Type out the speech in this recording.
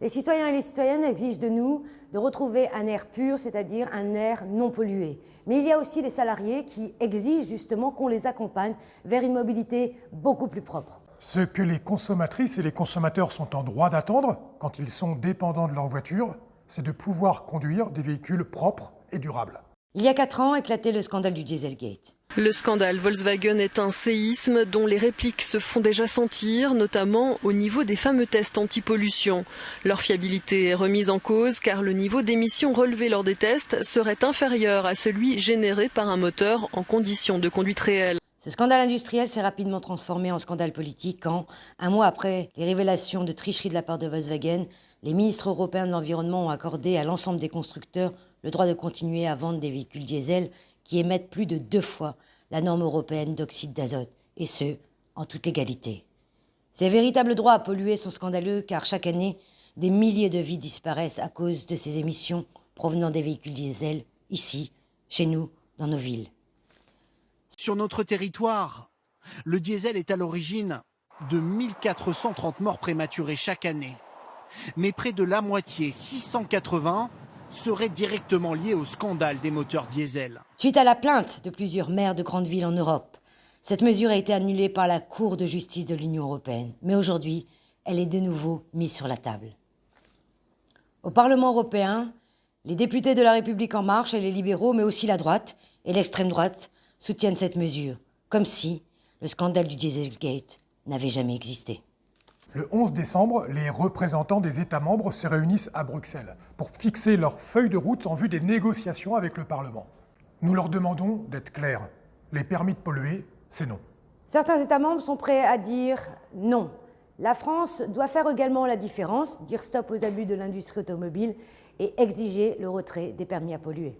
Les citoyens et les citoyennes exigent de nous de retrouver un air pur, c'est-à-dire un air non pollué. Mais il y a aussi les salariés qui exigent justement qu'on les accompagne vers une mobilité beaucoup plus propre. Ce que les consommatrices et les consommateurs sont en droit d'attendre quand ils sont dépendants de leur voiture, c'est de pouvoir conduire des véhicules propres et durables. Il y a quatre ans éclatait le scandale du Dieselgate. Le scandale Volkswagen est un séisme dont les répliques se font déjà sentir, notamment au niveau des fameux tests anti-pollution. Leur fiabilité est remise en cause car le niveau d'émissions relevé lors des tests serait inférieur à celui généré par un moteur en conditions de conduite réelle. Ce scandale industriel s'est rapidement transformé en scandale politique quand, un mois après les révélations de tricherie de la part de Volkswagen, les ministres européens de l'Environnement ont accordé à l'ensemble des constructeurs le droit de continuer à vendre des véhicules diesel qui émettent plus de deux fois la norme européenne d'oxyde d'azote, et ce, en toute légalité. Ces véritables droits à polluer sont scandaleux car chaque année, des milliers de vies disparaissent à cause de ces émissions provenant des véhicules diesel, ici, chez nous, dans nos villes. Sur notre territoire, le diesel est à l'origine de 1430 morts prématurées chaque année. Mais près de la moitié, 680, serait directement lié au scandale des moteurs diesel. Suite à la plainte de plusieurs maires de grandes villes en Europe, cette mesure a été annulée par la Cour de justice de l'Union européenne. Mais aujourd'hui, elle est de nouveau mise sur la table. Au Parlement européen, les députés de la République en marche et les libéraux, mais aussi la droite et l'extrême droite, soutiennent cette mesure, comme si le scandale du Dieselgate n'avait jamais existé. Le 11 décembre, les représentants des États membres se réunissent à Bruxelles pour fixer leur feuille de route en vue des négociations avec le Parlement. Nous leur demandons d'être clairs. Les permis de polluer, c'est non. Certains États membres sont prêts à dire non. La France doit faire également la différence, dire stop aux abus de l'industrie automobile et exiger le retrait des permis à polluer.